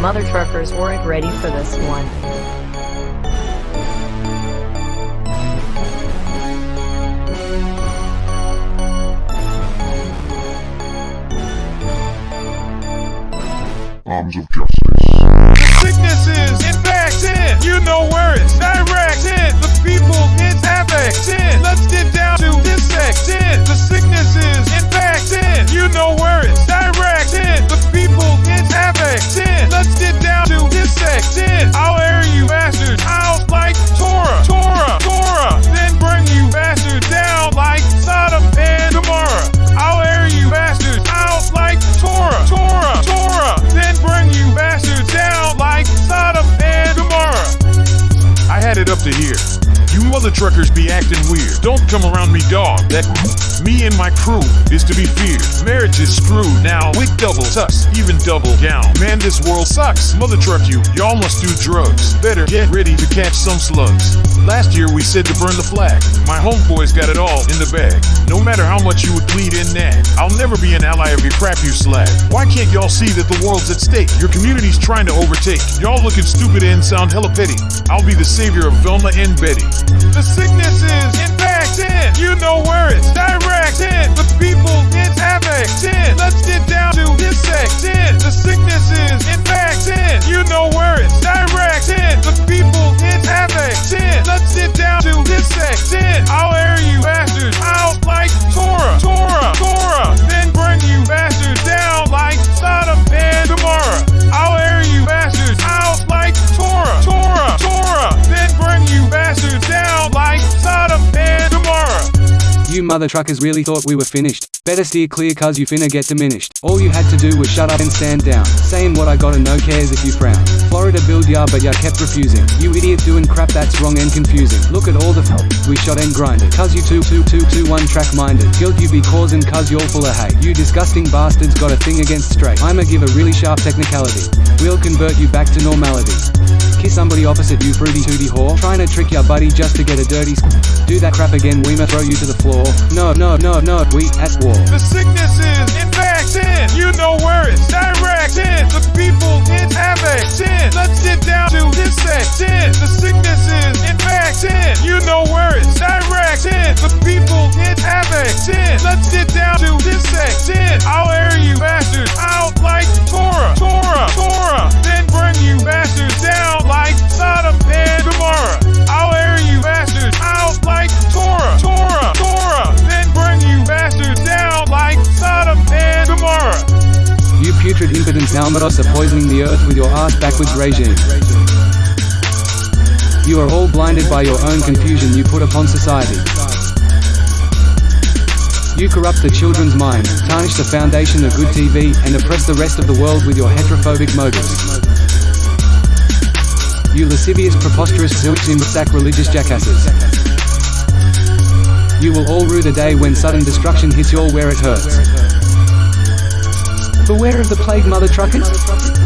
Mother truckers weren't ready for this one. Arms of justice. The sickness is infected. You know where it's directed. To here. You other truckers be acting weird. Don't come around me, dog. That me and my crew is to be feared. Marriage is screwed now. Wick double tuss, even double gown. Man, this world sucks. Mother truck you. Y'all must do drugs. Better get ready to catch some slugs. Last year we said to burn the flag. My homeboys got it all in the bag. No matter how much you would plead in nag, I'll never be an ally of your crap you slag. Why can't y'all see that the world's at stake? Your community's trying to overtake. Y'all looking stupid and sound hella petty. I'll be the savior of Velma and Betty. The sickness is infected. You know where it's directed. The people it's affected. Let's get down to this section. The sickness is infected. You know where it's directed. The people it's affected. Let's get down to this section. I'll air You mother truckers really thought we were finished. Better steer clear cuz you finna get diminished. All you had to do was shut up and stand down. Saying what I gotta no cares if you frown. Florida build ya but ya kept refusing. You idiot doing crap that's wrong and confusing. Look at all the f- we shot and grinded. Cuz you two two two two one track minded. Guilt you be causing cuz you're full of hate. You disgusting bastards got a thing against straight. I'ma give a really sharp technicality. We'll convert you back to normality. Kiss somebody opposite you fruity tooty whore. Trying to trick your buddy just to get a dirty Do that crap again we may throw you to the floor. No no no no we at war. The sickness is infected. You know where it's directed. The people it's affected. Let's get down to this section. The sickness is infected. You know where it's directed. The people it's affected. Let's get down to this section. I'll air you bastards out like Tora, Tora, Tora. Then bring you bastards Impotent Almados are poisoning the earth with your ass backwards regime. You are all blinded by your own confusion you put upon society. You corrupt the children's minds, tarnish the foundation of good TV, and oppress the rest of the world with your heterophobic motives. You lascivious, preposterous, zilchim sacrilegious jackasses. You will all rue the day when sudden destruction hits y'all where it hurts. Beware of the plague, mother truckers.